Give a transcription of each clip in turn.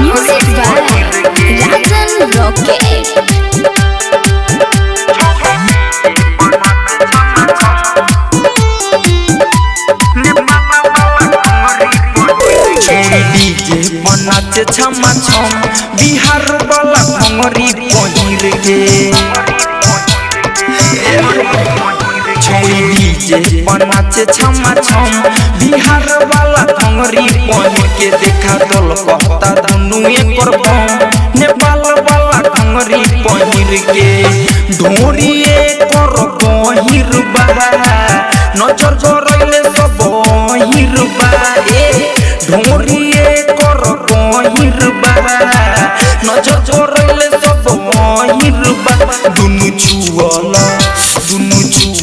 Music Valley. Rajan Rocket. छम बिहार छोड़ी DJ बनाचे छमा छम। बिहार वाला भंगरी पहिर के देखा दल कहता दुनु एकर बम। नेपाल वाला भंगरी पहिर के ढोरी एकर गहिर बा। नज़र गरैले सब हिर बा। ए कर गहिर बा। नज़र गरैले सब हिर बा। दुनु छुअल।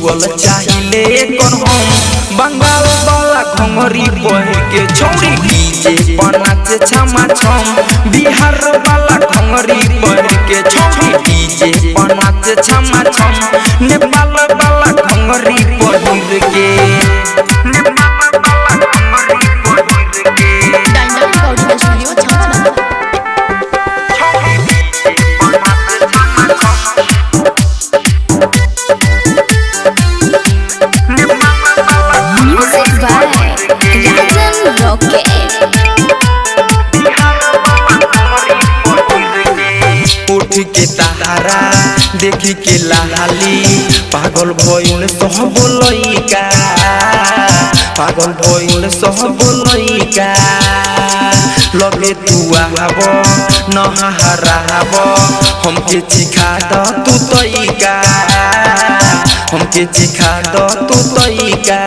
छुअल चाहिले कर हम बंगाल वाला घंगरी बह के छौरी डीजे बनाचे छमा छम बिहार वाला घंगरी बह के छौरी डीजे बनाचे छमा छम नेपाल वाला घंगरी पहिर के नेपाल वाला के तारा, देखी के लाली। पागल भइल सब लइका, पागल भइल सब लइका। लगे तू आब नहराब हमके चिखा द तू तइका। हमके चिखा द तू तइका।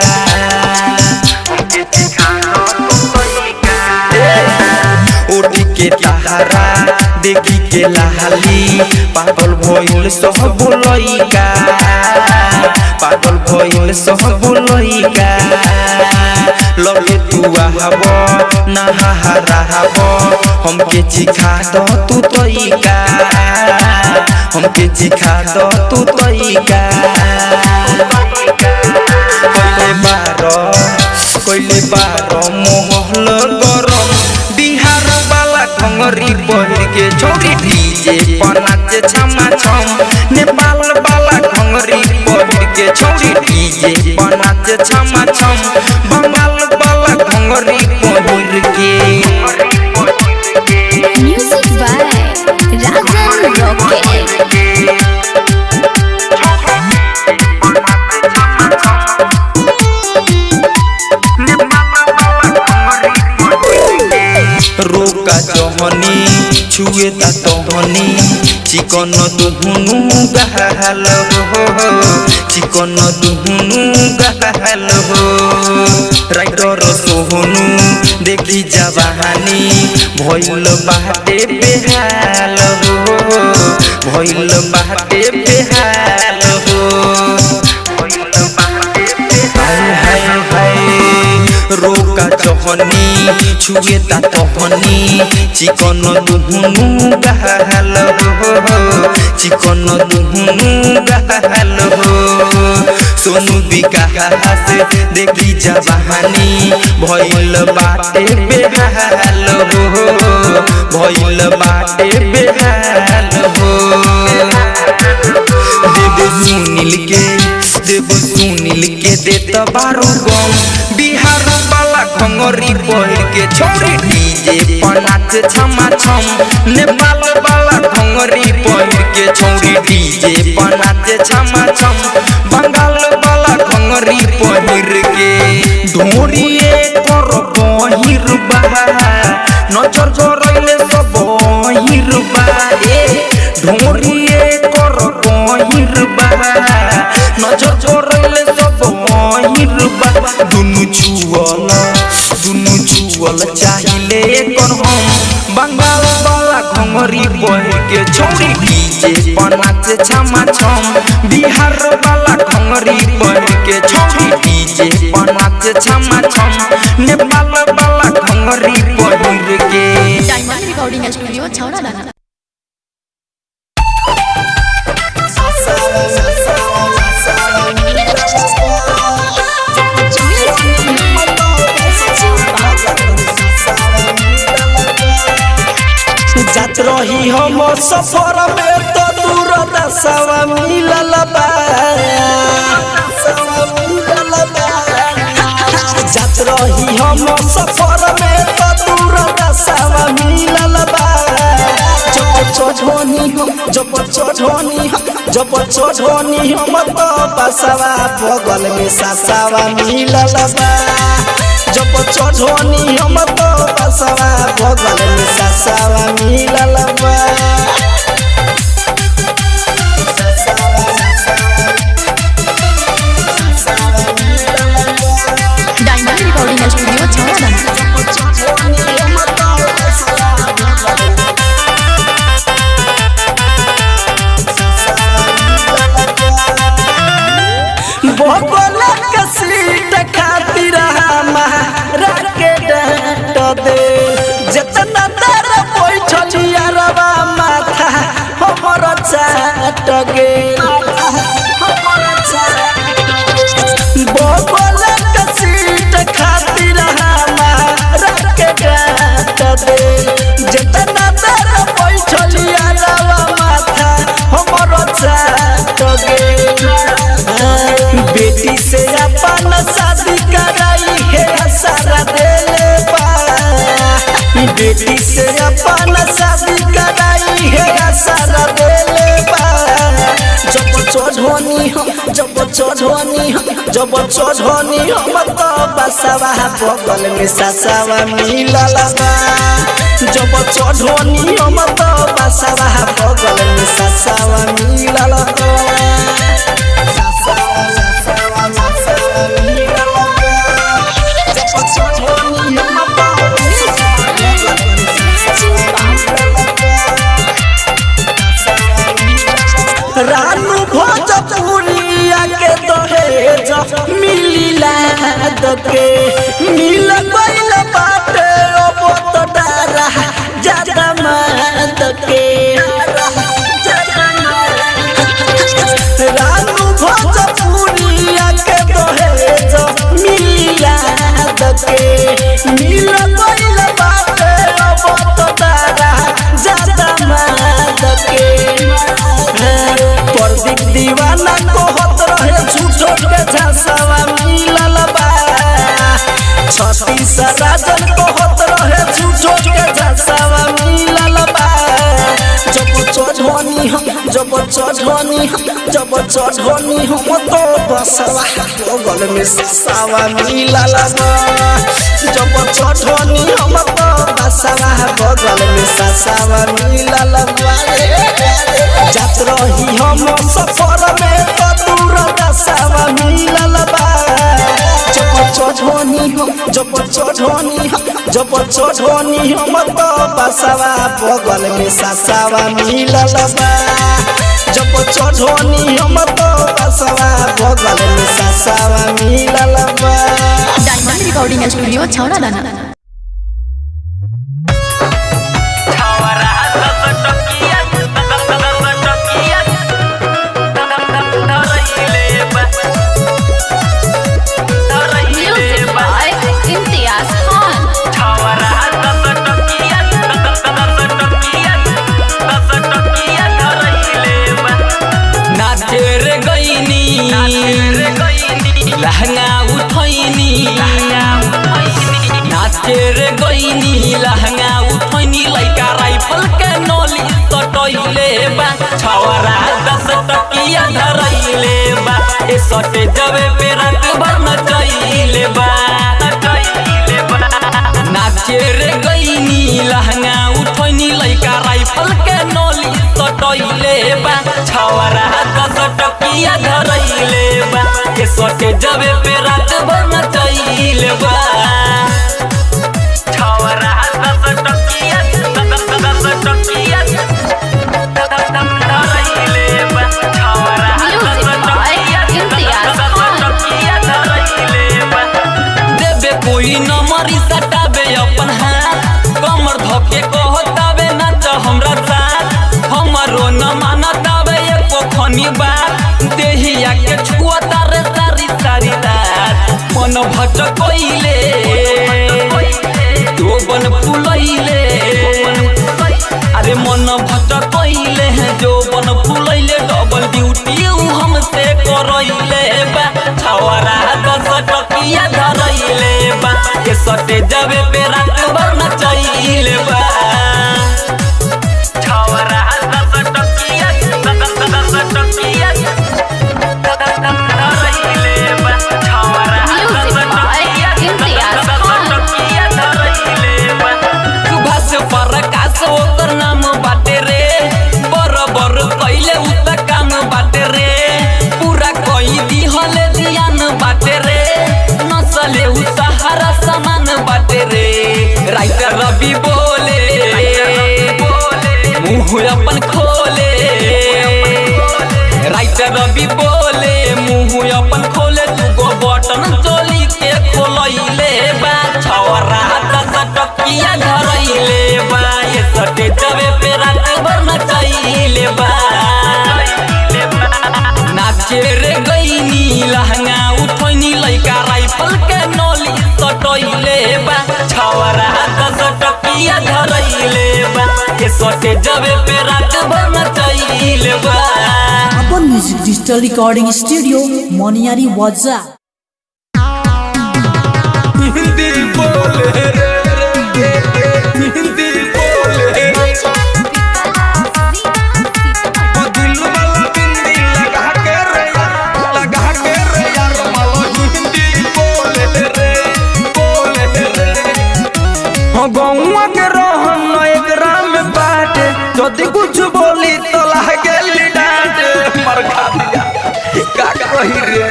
तारा देखी के लाली पागल भइल सब लइका पागल भइल सब लइका लगे तू आब नहराब हमके चिखा द तू तइका हमके चिखा द तू तइका कइले बार कइले बार मोहल बिहार वाला बन के छोरी डीजे पर नाचे छमा छम नेपाल वाला खंगरी बन के छोरी डीजे पर नाचे छमा छम बंगाल वाला खंगरी तहनी चिकन दुहुनु गहल हो चिकन दुहुनु गहल हो राइटर सोहनु देखी जवानी भइल बाटे बेहाल हो भइल बाटे बेहाल चहनी छुए ता तहनी। चिकन दुहुनु गहल हो चिकन दुहुनु गहल हो। सोनू विकास देखी जवानी भइल बाटे बेहाल हो भइल बाटे बेहाल हो। देव सुनील के, देव सुनील के देत बारो गम। वाला पहिर के छोरी डीजे पनाच छमा छम नेपाल वाला खंगरी पहिर के छोरी डीजे पनाच छमा छम बंगाल वाला खंगरी पहिर के ढोरिए कर पहिर बा नज़र गरैले सब हिर बा ए ढोरिए कर पहिर बा नज़र गरैले सब हिर बा दुनु छुअल छुअल चाहिले कर हम बंगाल वाला घोंगरी पहिर के छोरी डीजे पनाचे छमा छम बिहार वाला घोंगरी पहिर के छोरी डीजे पनाचे छमा छम नेपाल वाला घोंगरी पहिर के डायमंड रिकॉर्डिंग स्टूडियो छौड़ा रही हम सफ़र में तो दूर दसवा मिलल जात रही हम सफ़र में तो दूर दसवा मिलल जब जब हम तो बगल में ससवा मिलल बा। जब चढ़ोनी हम तो बसवा भगवान ससवा मिलल बा। डायमंड रिकॉर्डिंग स्टूडियो छौड़ा चढ़नी जब चढ़नी हम तो बसवा बगल में ससवा मिलल बा। जब चढ़नी हम तो बसवा बगल में ससवा मिलल बा। दके मिल गइल बाटे अब तो डारा ज़्यादा मत के। रानू भोजपुरिया के दहेज मिलिला दके मिल गइल बाटे अब तो डारा ज़्यादा मत के। प्रदीप दीवाना कहत रहे झूठो के झसवा। चढ़नी जब चढ़नी हम तो बसवा बगल में ससवा मिलल लगा जब चढ़नी हम तो बसवा बगल में ससवा मिला लगा जात रही हम सफ़र में तो दूर दसवा मिला बा चढ़नी हम जब चढ़नी हम जब चढ़नी हम तो बसवा बगल में ससवा मिलल बा जब चढ़नी हम तो बसवा बगल में ससवा मिलल बा डायमंड रिकॉर्डिंग स्टूडियो छौड़ा दाना नचैले बा के सटे जावे पे रंग भर नचइले रवि बोले मुँह अपन खोले। राइटर रवि बोले मुँह अपन खोले, दुगो बटन चोली के खोलैले बा। छवरा दस टकिया धरैले बा। ये सटे जबे पे रात भर नचैले बा। नाचे रे गईनी लहंगा उठैनी, लइका राइफल के नली सटैले बा। छवरा धरैले बा जबे पे रात भर नचैले बा। अपन म्यूज़िक डिजिटल रिकॉर्डिंग स्टूडियो मोनियारी वाजा। हिंदी बोले रे हिंदी गौवा के रहन एकरा में बाटे। जदी कुछ बोली तो लागे डांट। मर खा का कही रे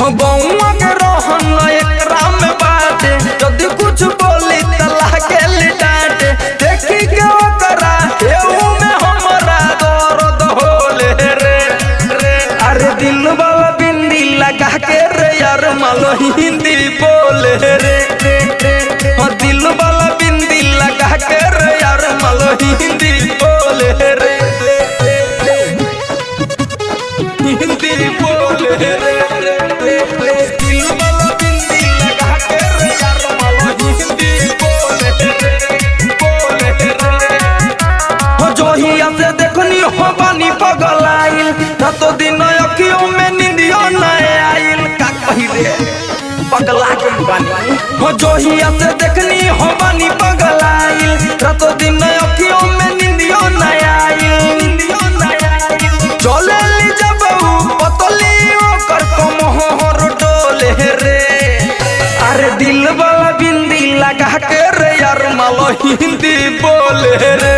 हो, गौवा के रहन एकरा में बाटे। जदी कुछ बोली तो लागे डांट। देखी के ओकरा हेऊ में हमरा दर्द होले रे रे। अरे दिल वाला बिंदी लगा के रे, यार मालो हिंदी बोले रे रे। के रे यार मालो हिंदी बोले रे हिंदी बोले रे हो रातो दिन अखियों में निंदियो न आइल का कही पगला के बानी हो जोहिया से देखनी हो बानी पगलाइल हिंदी बोले रे।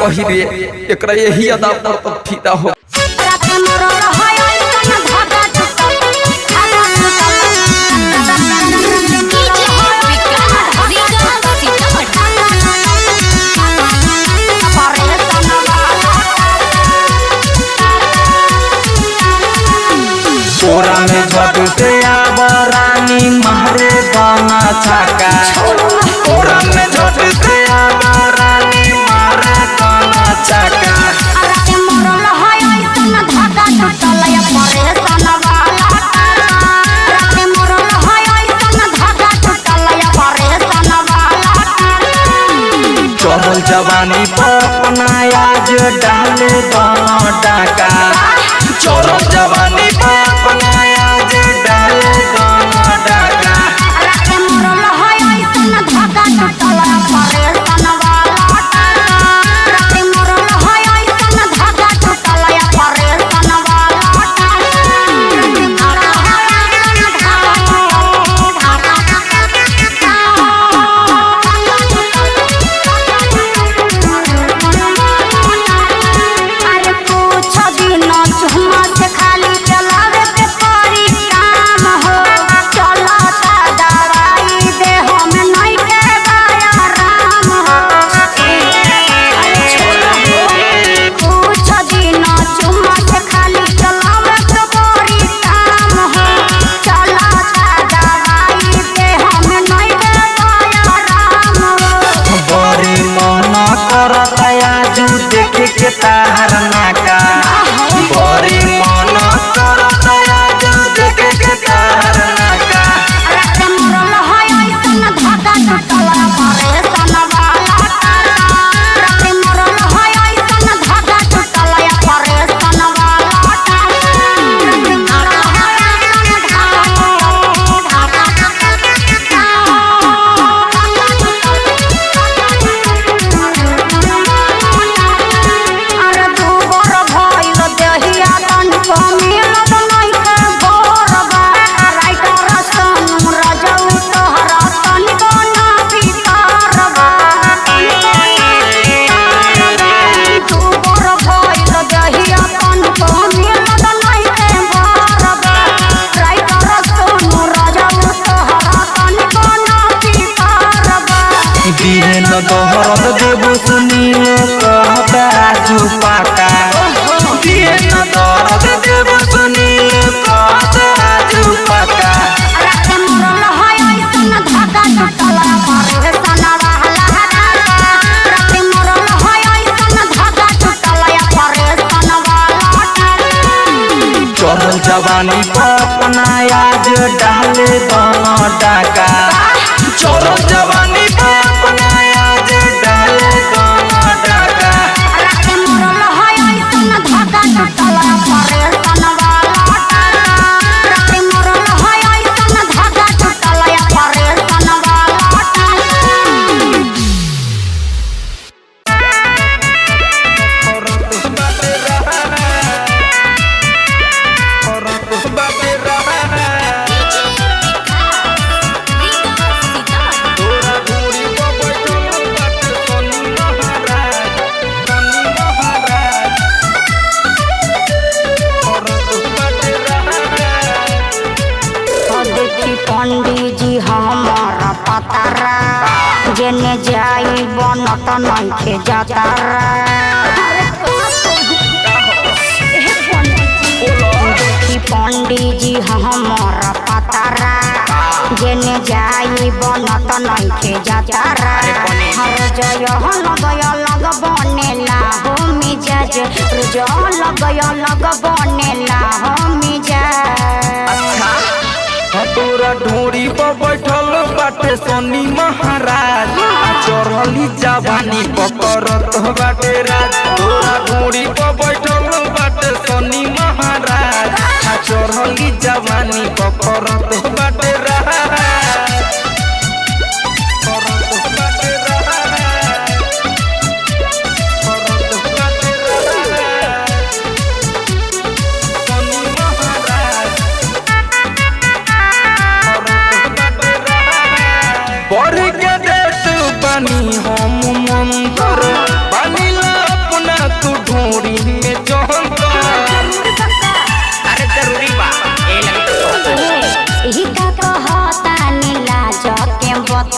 कही रे एकरा यही अदा पर तो फिदा हो आबरानी महरे दाना छाका। में जवानी अपनाया जो डाले डाका जवानी अपना देखे के तारना का हाँ, बोरी हाँ। por लट नइखे जाता देखी पंडिजी हमारा पतारा जेने जाई बनत नइखे जाता हर जय हनदय लग बनेला हो मिजाज। रुज लग लग बनेला हो मिजाज। तोरा ढोरी पर बैठल बाटे सोनी महाराज। चढ़ली जवानी पकड़त बाटे राज। तोरा ढोरी पर बैठल बाटे सोनी महाराज। चढ़ली जवानी पकड़त बाटे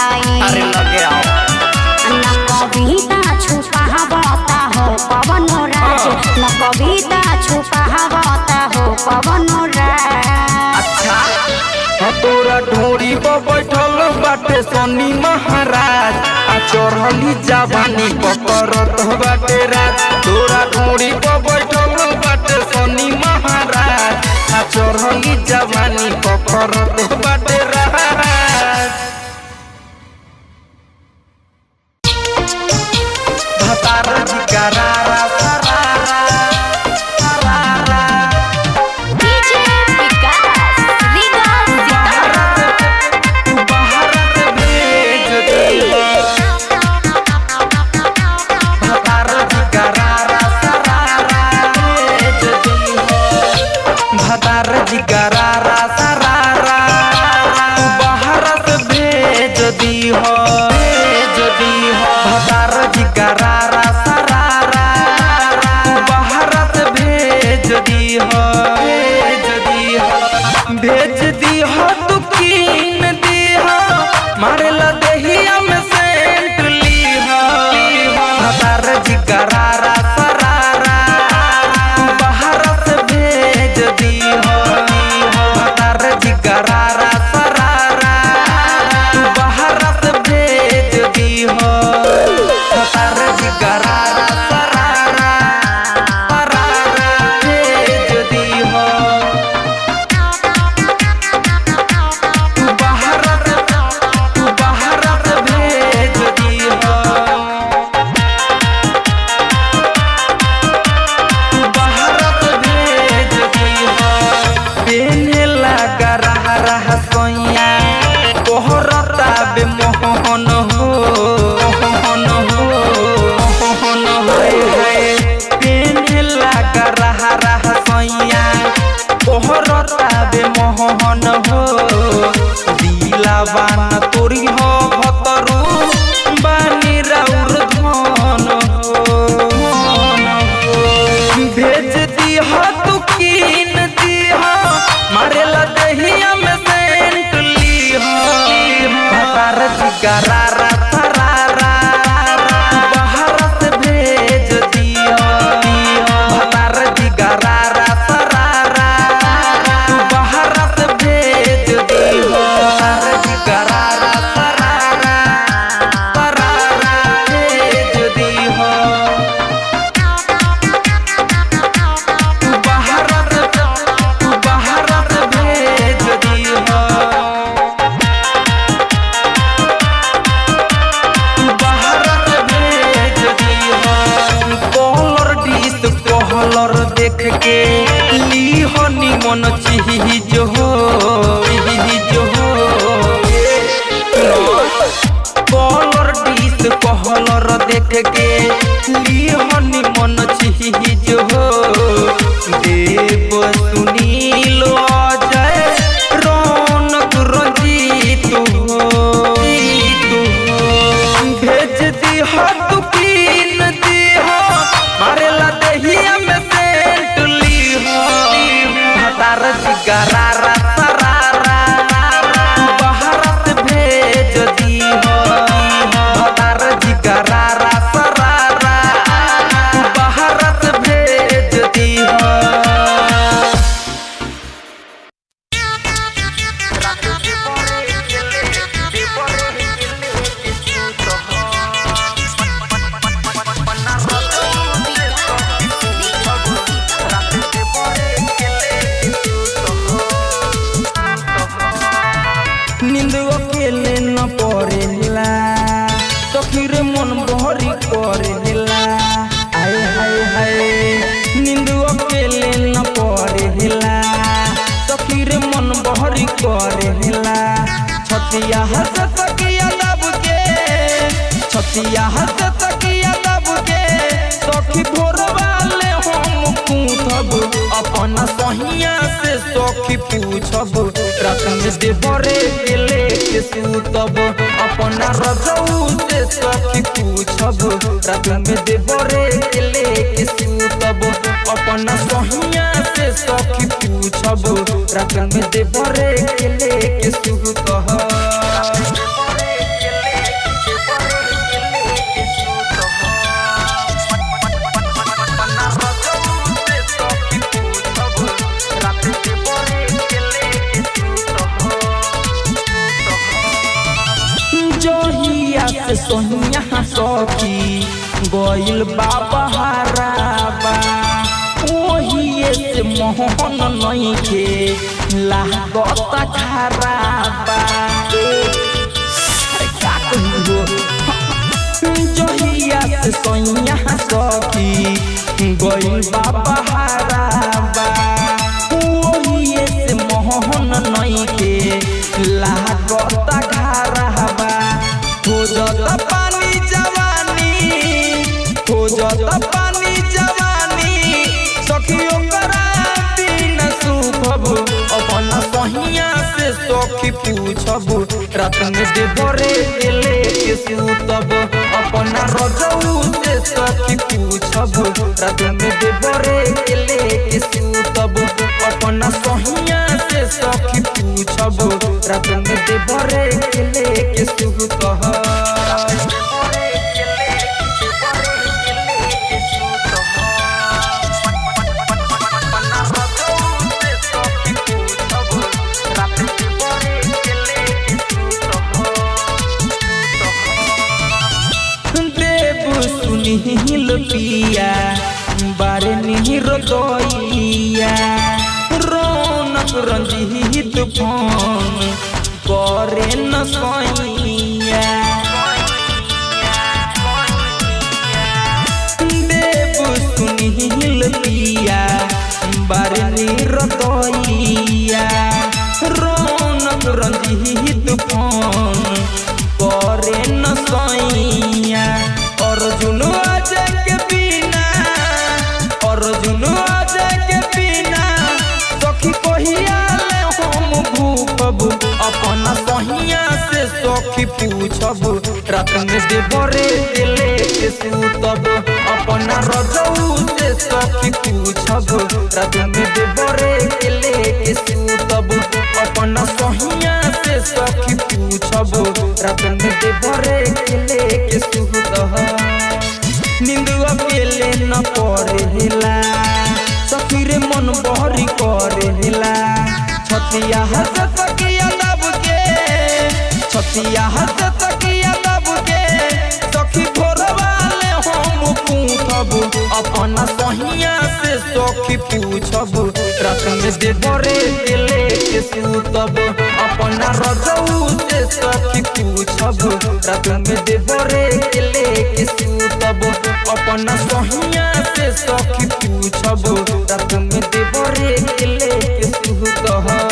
आई अच्छा। महाराज। आ चढ़ली जावानी पकड़त बाटे राज। तोरा ढोरी पर बैठल बाटे सोनी महाराज। आ चढ़ली जावानी पकड़त बाटे छतिया हंस तकिया लब के छतिया हंस तकिया सखी भोरवा ले हम पूछब। अपन सहिया से सखी पूछब। रतन दे बरे गेले के सूतब। अपन रजऊ से सखी पूछब। रतन दे बरे गेले के सूतब। अपन सहिया से सखी पूछब। रतन दे बरे गेले के सूतब। सोनिया सखी गइल बाबा हराबा। ओहिए से मोहन नइखे लागत खराबा। का जहिया से सोनिया सखी गइल बाबा हराबा। पूछब रात में देवरे के लेके सूतब अपन रजऊ से सखी पूछब रात देवरे के लेके सूतब अपन सहिया से सखी पूछब रात देवरे दैया रौनक रंजीत फ़ोन करे न सैया पूछब रात में देवरे के लेके सूतब। अपन से सखी पूछब रात में देवरे के लेके सूतब। अपन सहिया से सखी पूछब रात में देवरे के लेके सूतब। नींद अकेले न सखी रे मन बहरी करेला। छतिया छतिया हंस तकिया दब के, सखी भोरवाले हम पूछब। अपन सहिया से सखी पूछब रात में देवरे के लेके सूतब। अपन रजऊ से सखी पूछब रात में देवरे के लेके सूतब। अपन सहिया से सखी पूछब रात में देवरे के लेके सूतब।